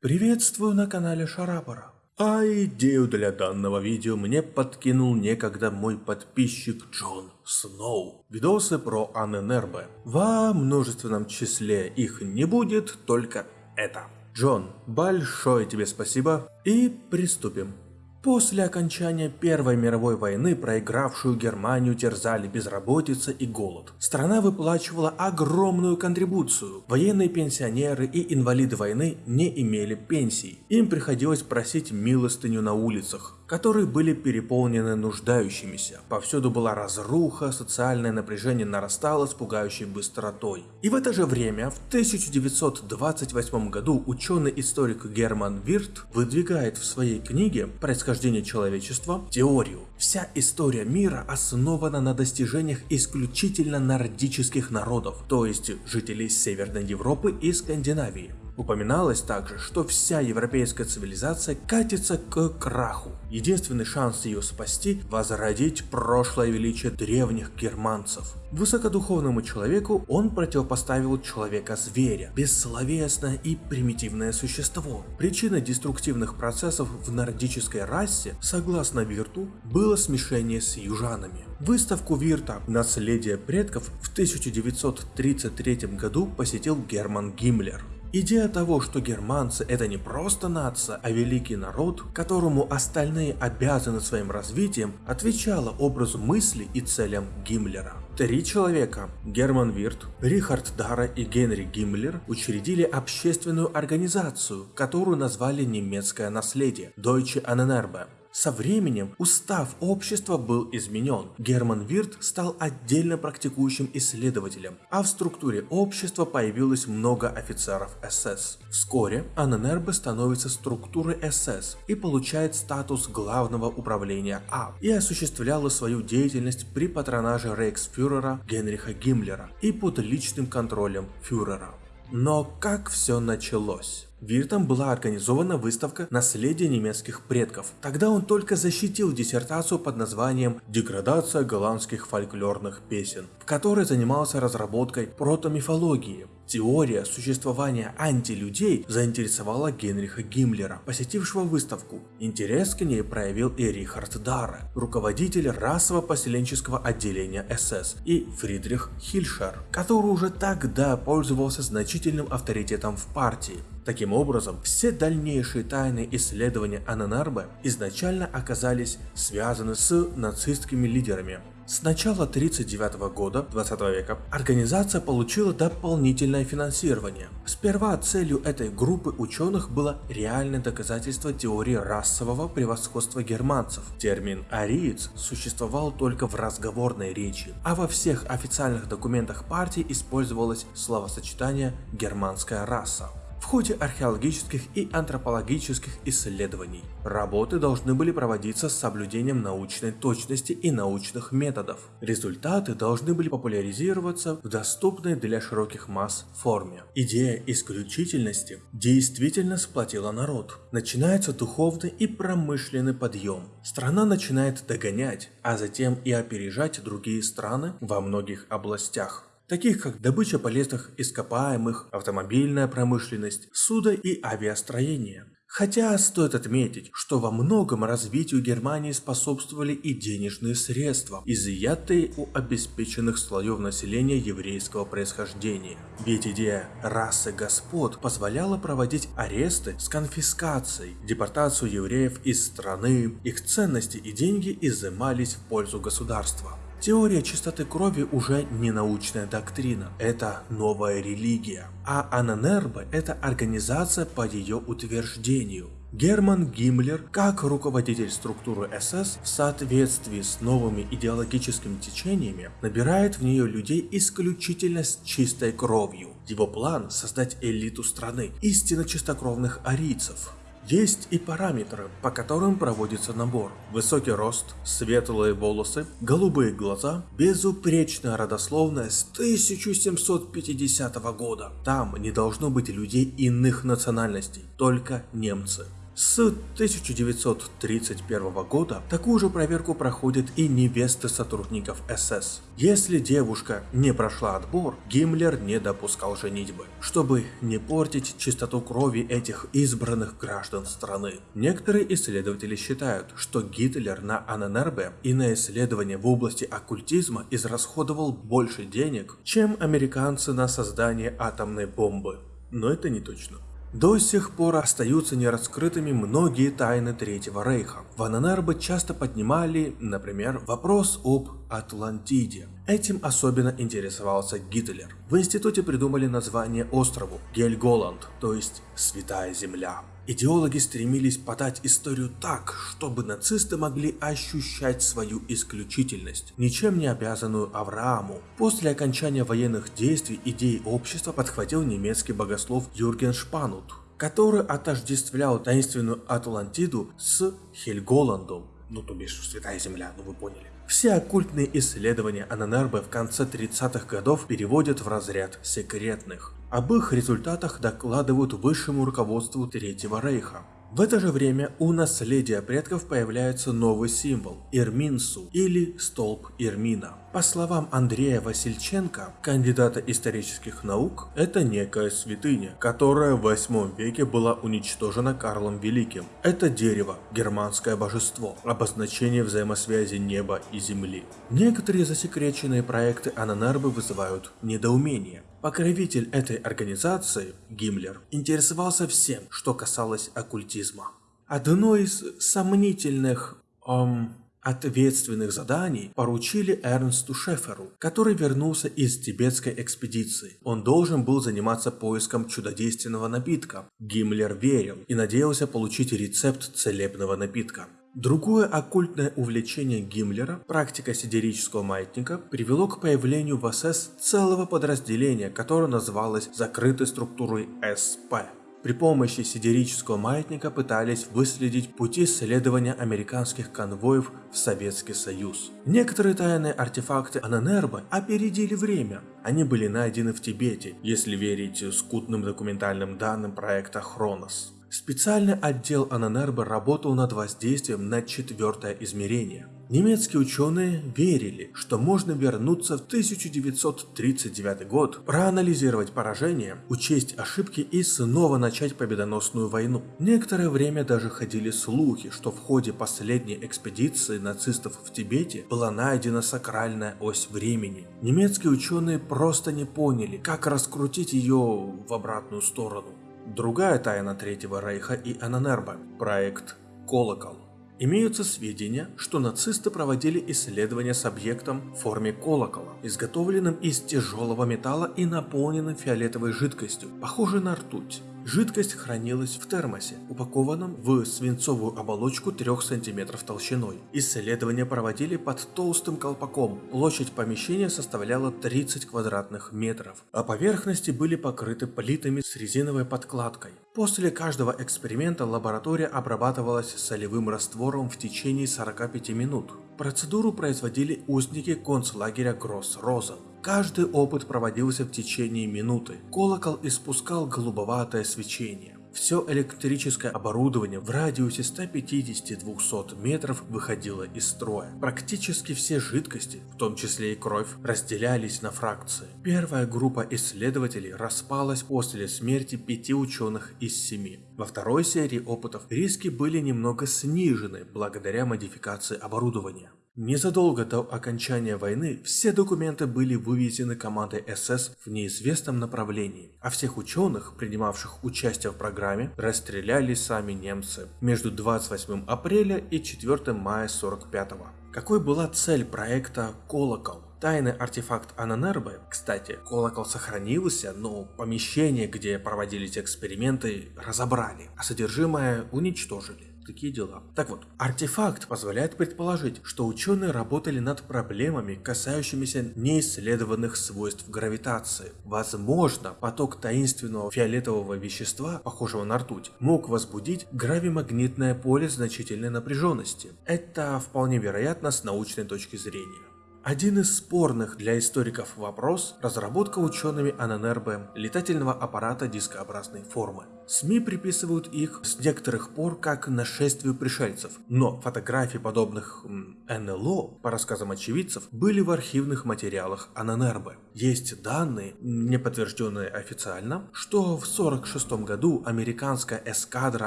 Приветствую на канале Шарапора. А идею для данного видео мне подкинул некогда мой подписчик Джон Сноу. Видосы про Анненербе. Во множественном числе их не будет, только это. Джон, большое тебе спасибо и приступим. После окончания Первой мировой войны проигравшую Германию терзали безработица и голод. Страна выплачивала огромную контрибуцию. Военные пенсионеры и инвалиды войны не имели пенсий. Им приходилось просить милостыню на улицах которые были переполнены нуждающимися. Повсюду была разруха, социальное напряжение нарастало с пугающей быстротой. И в это же время, в 1928 году, ученый-историк Герман Вирт выдвигает в своей книге «Происхождение человечества» теорию. Вся история мира основана на достижениях исключительно нордических народов, то есть жителей Северной Европы и Скандинавии. Упоминалось также, что вся европейская цивилизация катится к краху. Единственный шанс ее спасти – возродить прошлое величие древних германцев. Высокодуховному человеку он противопоставил человека-зверя, бессловесное и примитивное существо. Причиной деструктивных процессов в нордической расе, согласно Вирту, было смешение с южанами. Выставку Вирта «Наследие предков» в 1933 году посетил Герман Гиммлер. Идея того, что германцы это не просто нация, а великий народ, которому остальные обязаны своим развитием, отвечала образу мысли и целям Гиммлера. Три человека – Герман Вирт, Рихард Дара и Генри Гиммлер – учредили общественную организацию, которую назвали «Немецкое наследие» – Deutsche Annenerbe. Со временем устав общества был изменен. Герман Вирт стал отдельно практикующим исследователем, а в структуре общества появилось много офицеров СС. Вскоре Анненербе становится структурой СС и получает статус главного управления А и осуществляла свою деятельность при патронаже рейхсфюрера Генриха Гиммлера и под личным контролем фюрера. Но как все началось? Виртом была организована выставка «Наследие немецких предков». Тогда он только защитил диссертацию под названием «Деградация голландских фольклорных песен», в которой занимался разработкой протомифологии. Теория существования антилюдей заинтересовала Генриха Гиммлера, посетившего выставку. Интерес к ней проявил и Рихард Дарре, руководитель расово-поселенческого отделения СС, и Фридрих Хильшер, который уже тогда пользовался значительным авторитетом в партии. Таким образом, все дальнейшие тайные исследования Ананарбе изначально оказались связаны с нацистскими лидерами. С начала 1939 года 20 века организация получила дополнительное финансирование. Сперва целью этой группы ученых было реальное доказательство теории расового превосходства германцев. Термин «ариец» существовал только в разговорной речи, а во всех официальных документах партии использовалось словосочетание «германская раса» в ходе археологических и антропологических исследований. Работы должны были проводиться с соблюдением научной точности и научных методов. Результаты должны были популяризироваться в доступной для широких масс форме. Идея исключительности действительно сплотила народ. Начинается духовный и промышленный подъем. Страна начинает догонять, а затем и опережать другие страны во многих областях таких как добыча полезных ископаемых, автомобильная промышленность, судо- и авиастроение. Хотя стоит отметить, что во многом развитию Германии способствовали и денежные средства, изъятые у обеспеченных слоев населения еврейского происхождения. Ведь идея расы господ позволяла проводить аресты с конфискацией, депортацию евреев из страны, их ценности и деньги изымались в пользу государства. Теория чистоты крови уже не научная доктрина, это новая религия. А Ананербе – это организация по ее утверждению. Герман Гиммлер, как руководитель структуры СС, в соответствии с новыми идеологическими течениями, набирает в нее людей исключительно с чистой кровью. Его план – создать элиту страны, истинно чистокровных арийцев, есть и параметры, по которым проводится набор. Высокий рост, светлые волосы, голубые глаза, безупречная родословная с 1750 года. Там не должно быть людей иных национальностей, только немцы. С 1931 года такую же проверку проходят и невесты сотрудников СС. Если девушка не прошла отбор, Гиммлер не допускал женитьбы, чтобы не портить чистоту крови этих избранных граждан страны. Некоторые исследователи считают, что Гитлер на Анненербе и на исследования в области оккультизма израсходовал больше денег, чем американцы на создание атомной бомбы. Но это не точно. До сих пор остаются нераскрытыми многие тайны Третьего Рейха. В Ананарбе часто поднимали, например, вопрос об Атлантиде. Этим особенно интересовался Гитлер. В институте придумали название острову Гельголанд, то есть Святая Земля. Идеологи стремились подать историю так, чтобы нацисты могли ощущать свою исключительность, ничем не обязанную Аврааму. После окончания военных действий идеи общества подхватил немецкий богослов Юрген Шпанут, который отождествлял таинственную Атлантиду с Хельголандом, ну то бишь Святая Земля, ну вы поняли. Все оккультные исследования Ананербе в конце 30-х годов переводят в разряд секретных. Об их результатах докладывают высшему руководству Третьего Рейха. В это же время у наследия предков появляется новый символ – Ирминсу или столб Ирмина. По словам Андрея Васильченко, кандидата исторических наук, это некая святыня, которая в 8 веке была уничтожена Карлом Великим. Это дерево, германское божество, обозначение взаимосвязи неба и земли. Некоторые засекреченные проекты Ананарбы вызывают недоумение. Покровитель этой организации, Гиммлер, интересовался всем, что касалось оккультизма. Одно из сомнительных, эм, ответственных заданий поручили Эрнсту Шеферу, который вернулся из тибетской экспедиции. Он должен был заниматься поиском чудодейственного напитка. Гиммлер верил и надеялся получить рецепт целебного напитка. Другое оккультное увлечение Гиммлера, практика сидерического маятника, привело к появлению в СС целого подразделения, которое называлось закрытой структурой СП. При помощи сидерического маятника пытались выследить пути следования американских конвоев в Советский Союз. Некоторые тайные артефакты Ананербы опередили время. Они были найдены в Тибете, если верить скудным документальным данным проекта Хронос. Специальный отдел Ананербе работал над воздействием на четвертое измерение. Немецкие ученые верили, что можно вернуться в 1939 год, проанализировать поражение, учесть ошибки и снова начать победоносную войну. Некоторое время даже ходили слухи, что в ходе последней экспедиции нацистов в Тибете была найдена сакральная ось времени. Немецкие ученые просто не поняли, как раскрутить ее в обратную сторону. Другая тайна Третьего Рейха и Ананербе – проект «Колокол». Имеются сведения, что нацисты проводили исследования с объектом в форме колокола, изготовленным из тяжелого металла и наполненным фиолетовой жидкостью, похожей на ртуть. Жидкость хранилась в термосе, упакованном в свинцовую оболочку 3 см толщиной. Исследования проводили под толстым колпаком. Площадь помещения составляла 30 квадратных метров, а поверхности были покрыты плитами с резиновой подкладкой. После каждого эксперимента лаборатория обрабатывалась солевым раствором в течение 45 минут. Процедуру производили узники концлагеря Гросс-Розен. Каждый опыт проводился в течение минуты. Колокол испускал голубоватое свечение. Все электрическое оборудование в радиусе 150-200 метров выходило из строя. Практически все жидкости, в том числе и кровь, разделялись на фракции. Первая группа исследователей распалась после смерти пяти ученых из семи. Во второй серии опытов риски были немного снижены благодаря модификации оборудования. Незадолго до окончания войны все документы были вывезены командой СС в неизвестном направлении, а всех ученых, принимавших участие в программе, расстреляли сами немцы между 28 апреля и 4 мая 45 -го. Какой была цель проекта «Колокол»? Тайный артефакт Ананербе, кстати, колокол сохранился, но помещение, где проводились эксперименты, разобрали, а содержимое уничтожили такие дела. Так вот, артефакт позволяет предположить, что ученые работали над проблемами, касающимися неисследованных свойств гравитации. Возможно, поток таинственного фиолетового вещества, похожего на ртуть, мог возбудить гравимагнитное поле значительной напряженности. Это вполне вероятно с научной точки зрения. Один из спорных для историков вопрос – разработка учеными Ананербе летательного аппарата дискообразной формы. СМИ приписывают их с некоторых пор как нашествию пришельцев, но фотографии подобных НЛО, по рассказам очевидцев, были в архивных материалах Ананербе. Есть данные, не подтвержденные официально, что в 1946 году американская эскадра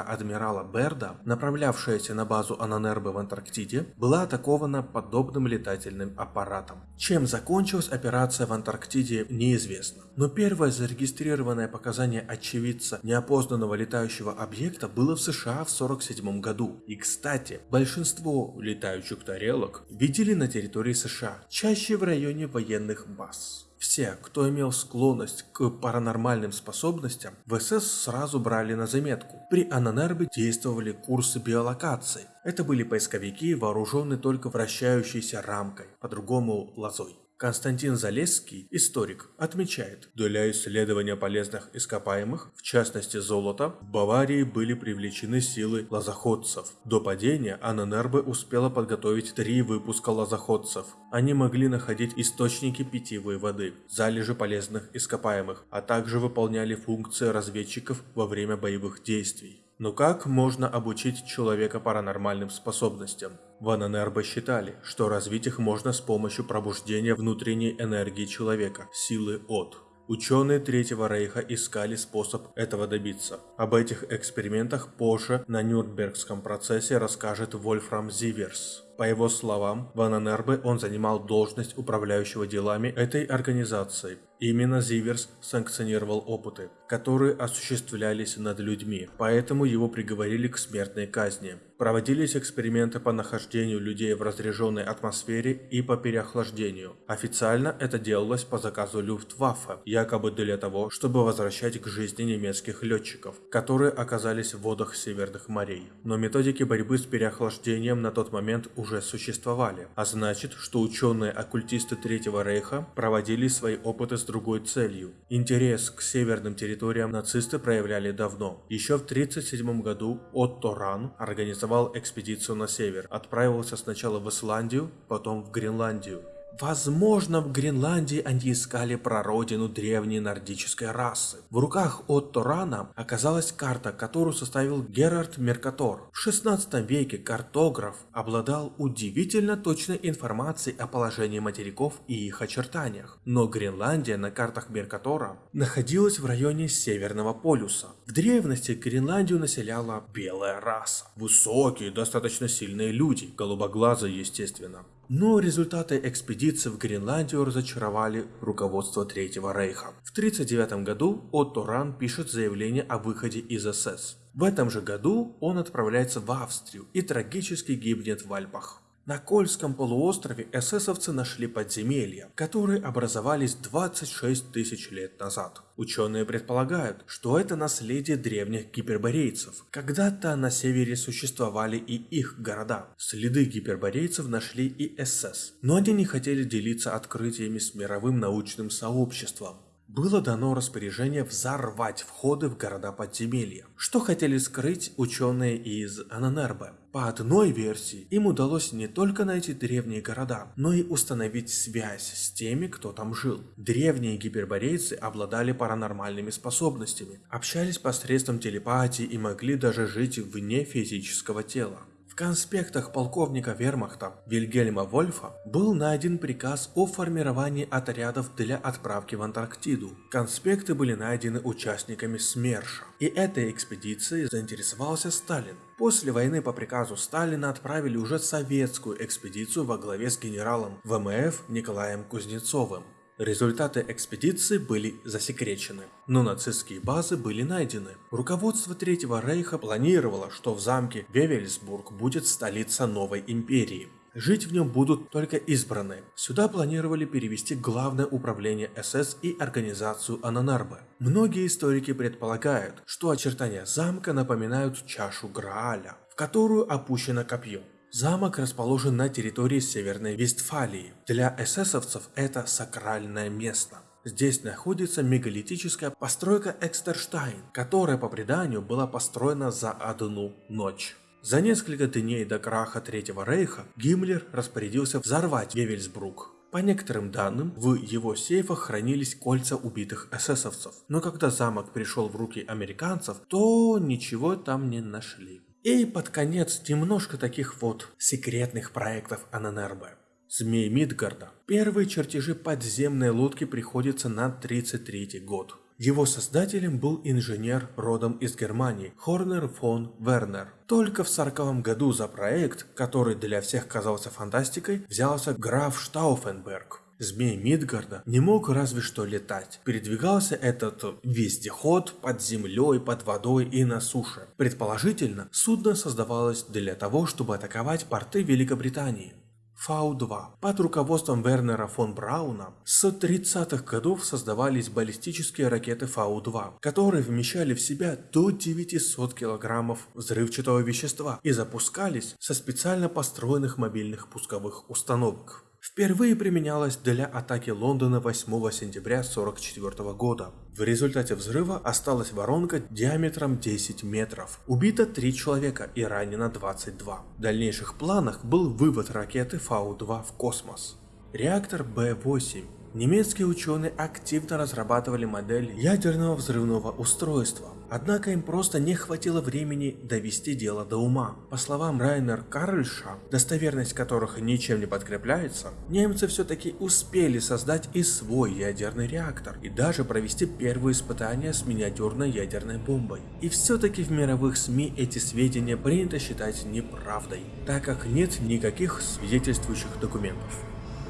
адмирала Берда, направлявшаяся на базу Ананербе в Антарктиде, была атакована подобным летательным аппаратом. Чем закончилась операция в Антарктиде, неизвестно. Но первое зарегистрированное показание очевидца неопознанного летающего объекта было в США в 1947 году. И кстати, большинство летающих тарелок видели на территории США, чаще в районе военных баз. Все, кто имел склонность к паранормальным способностям, в СС сразу брали на заметку. При Ананербе действовали курсы биолокации. Это были поисковики, вооруженные только вращающейся рамкой, по-другому лозой. Константин Залесский, историк, отмечает, для исследования полезных ископаемых, в частности золота, в Баварии были привлечены силы лазоходцев. До падения Ананербе успела подготовить три выпуска лазоходцев. Они могли находить источники питьевой воды, залежи полезных ископаемых, а также выполняли функции разведчиков во время боевых действий. Но как можно обучить человека паранормальным способностям? В Ананербо считали, что развить их можно с помощью пробуждения внутренней энергии человека, силы от. Ученые Третьего Рейха искали способ этого добиться. Об этих экспериментах позже на Нюрнбергском процессе расскажет Вольфрам Зиверс. По его словам, в Ананербе он занимал должность управляющего делами этой организации. Именно Зиверс санкционировал опыты, которые осуществлялись над людьми, поэтому его приговорили к смертной казни. Проводились эксперименты по нахождению людей в разряженной атмосфере и по переохлаждению. Официально это делалось по заказу Люфтваффе, якобы для того, чтобы возвращать к жизни немецких летчиков, которые оказались в водах северных морей. Но методики борьбы с переохлаждением на тот момент уже существовали, а значит, что ученые-оккультисты Третьего Рейха проводили свои опыты с другой целью. Интерес к северным территориям нацисты проявляли давно. Еще в 1937 году Отто Ран организовал экспедицию на север. Отправился сначала в Исландию, потом в Гренландию. Возможно, в Гренландии они искали прародину древней нордической расы. В руках Отто Рана оказалась карта, которую составил Герард Меркатор. В 16 веке картограф обладал удивительно точной информацией о положении материков и их очертаниях. Но Гренландия на картах Меркатора находилась в районе Северного полюса. В древности Гренландию населяла белая раса. Высокие, достаточно сильные люди, голубоглазые естественно. Но результаты экспедиции в Гренландию разочаровали руководство Третьего Рейха. В 1939 году Отто Ран пишет заявление о выходе из СС. В этом же году он отправляется в Австрию и трагически гибнет в Альпах. На Кольском полуострове эсэсовцы нашли подземелья, которые образовались 26 тысяч лет назад. Ученые предполагают, что это наследие древних гиперборейцев. Когда-то на севере существовали и их города. Следы гиперборейцев нашли и СС, но они не хотели делиться открытиями с мировым научным сообществом было дано распоряжение взорвать входы в города подземелья, что хотели скрыть ученые из Ананербе. По одной версии, им удалось не только найти древние города, но и установить связь с теми, кто там жил. Древние гиперборейцы обладали паранормальными способностями, общались посредством телепатии и могли даже жить вне физического тела. В конспектах полковника вермахта Вильгельма Вольфа был найден приказ о формировании отрядов для отправки в Антарктиду. Конспекты были найдены участниками СМЕРШа, и этой экспедицией заинтересовался Сталин. После войны по приказу Сталина отправили уже советскую экспедицию во главе с генералом ВМФ Николаем Кузнецовым. Результаты экспедиции были засекречены, но нацистские базы были найдены. Руководство Третьего Рейха планировало, что в замке Вевельсбург будет столица новой империи. Жить в нем будут только избранные. Сюда планировали перевести главное управление СС и организацию Ананарбе. Многие историки предполагают, что очертания замка напоминают чашу Грааля, в которую опущено копье. Замок расположен на территории Северной Вестфалии. Для эсэсовцев это сакральное место. Здесь находится мегалитическая постройка Экстерштайн, которая по преданию была построена за одну ночь. За несколько дней до краха Третьего Рейха Гиммлер распорядился взорвать Вевельсбрук. По некоторым данным, в его сейфах хранились кольца убитых эсэсовцев. Но когда замок перешел в руки американцев, то ничего там не нашли. И под конец немножко таких вот секретных проектов АННРБ. Змей Мидгарда. Первые чертежи подземной лодки приходится на 33 год. Его создателем был инженер родом из Германии Хорнер фон Вернер. Только в 40 году за проект, который для всех казался фантастикой, взялся граф Штауфенберг. Змей Мидгарда не мог разве что летать. Передвигался этот вездеход под землей, под водой и на суше. Предположительно, судно создавалось для того, чтобы атаковать порты Великобритании. Фау-2. Под руководством Вернера фон Брауна с 30-х годов создавались баллистические ракеты Фау-2, которые вмещали в себя до 900 килограммов взрывчатого вещества и запускались со специально построенных мобильных пусковых установок впервые применялась для атаки Лондона 8 сентября 1944 года. В результате взрыва осталась воронка диаметром 10 метров. Убито 3 человека и ранено 22. В дальнейших планах был вывод ракеты Фау-2 в космос. Реактор Б-8 Немецкие ученые активно разрабатывали модель ядерного взрывного устройства, однако им просто не хватило времени довести дело до ума. По словам Райнер Карльша, достоверность которых ничем не подкрепляется, немцы все-таки успели создать и свой ядерный реактор, и даже провести первые испытания с миниатюрной ядерной бомбой. И все-таки в мировых СМИ эти сведения принято считать неправдой, так как нет никаких свидетельствующих документов.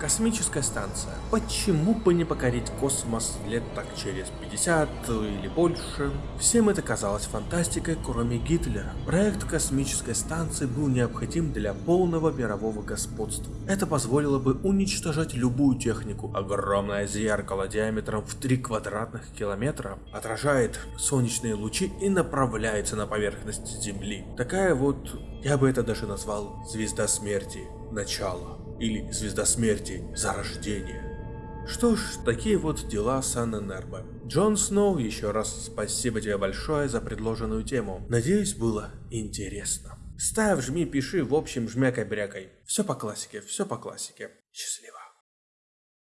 Космическая станция. Почему бы не покорить космос лет так через 50 или больше? Всем это казалось фантастикой, кроме Гитлера. Проект космической станции был необходим для полного мирового господства. Это позволило бы уничтожать любую технику. Огромное зеркало диаметром в 3 квадратных километра отражает солнечные лучи и направляется на поверхность Земли. Такая вот, я бы это даже назвал звезда смерти. Начало или Звезда Смерти Зарождение. Что ж, такие вот дела с Анненербо. Джон Сноу, еще раз спасибо тебе большое за предложенную тему. Надеюсь, было интересно. Ставь, жми, пиши, в общем, жмякай-брякай. Все по классике, все по классике. Счастливо.